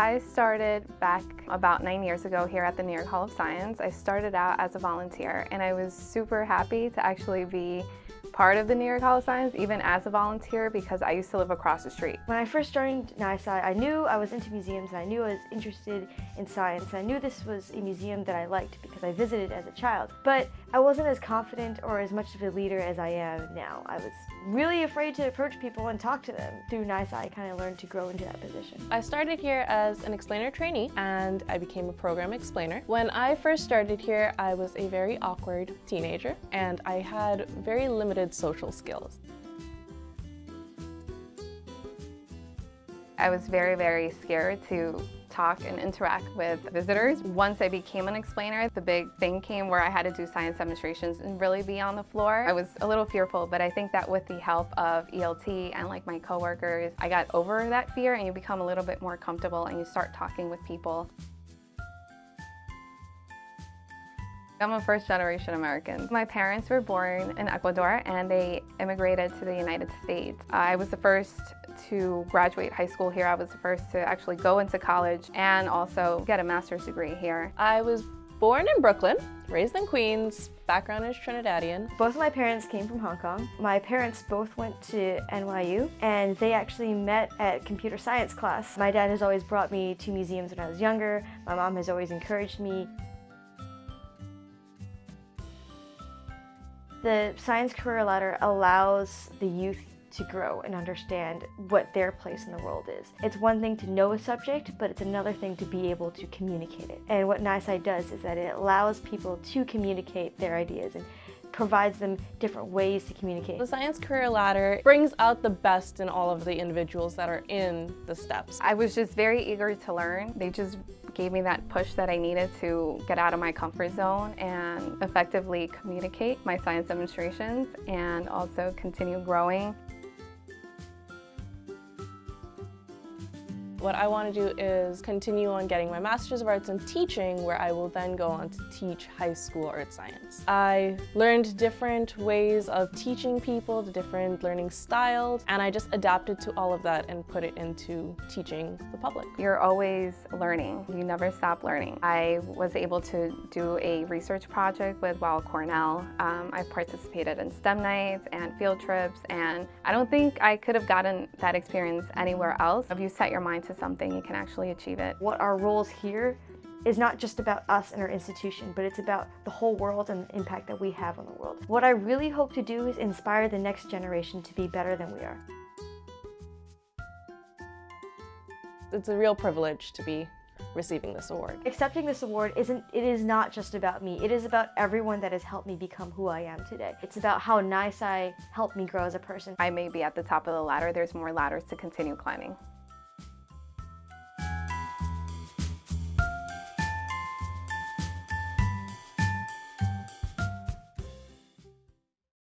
I started back about nine years ago here at the New York Hall of Science. I started out as a volunteer and I was super happy to actually be part of the New York Hall of Science, even as a volunteer, because I used to live across the street. When I first joined NYSCI, I knew I was into museums and I knew I was interested in science. I knew this was a museum that I liked because I visited as a child. But I wasn't as confident or as much of a leader as I am now. I was really afraid to approach people and talk to them. Through NYSCI, I kind of learned to grow into that position. I started here as an explainer trainee and I became a program explainer. When I first started here, I was a very awkward teenager and I had very limited social skills. I was very, very scared to talk and interact with visitors. Once I became an explainer, the big thing came where I had to do science demonstrations and really be on the floor. I was a little fearful, but I think that with the help of ELT and like my coworkers, I got over that fear and you become a little bit more comfortable and you start talking with people. I'm a first generation American. My parents were born in Ecuador and they immigrated to the United States. I was the first to graduate high school here. I was the first to actually go into college and also get a master's degree here. I was born in Brooklyn, raised in Queens, background is Trinidadian. Both of my parents came from Hong Kong. My parents both went to NYU and they actually met at computer science class. My dad has always brought me to museums when I was younger. My mom has always encouraged me. The Science Career Ladder allows the youth to grow and understand what their place in the world is. It's one thing to know a subject, but it's another thing to be able to communicate it. And what NYSCI does is that it allows people to communicate their ideas and provides them different ways to communicate. The Science Career Ladder brings out the best in all of the individuals that are in the steps. I was just very eager to learn. They just gave me that push that I needed to get out of my comfort zone and effectively communicate my science demonstrations and also continue growing. What I want to do is continue on getting my Master's of Arts in Teaching where I will then go on to teach high school art science. I learned different ways of teaching people, the different learning styles, and I just adapted to all of that and put it into teaching the public. You're always learning. You never stop learning. I was able to do a research project with Weill Cornell. Um, I participated in STEM nights and field trips, and I don't think I could have gotten that experience anywhere else. If you set your mind to to something, you can actually achieve it. What our roles here is not just about us and our institution, but it's about the whole world and the impact that we have on the world. What I really hope to do is inspire the next generation to be better than we are. It's a real privilege to be receiving this award. Accepting this award isn't, it is not just about me. It is about everyone that has helped me become who I am today. It's about how NYSCI helped me grow as a person. I may be at the top of the ladder. There's more ladders to continue climbing.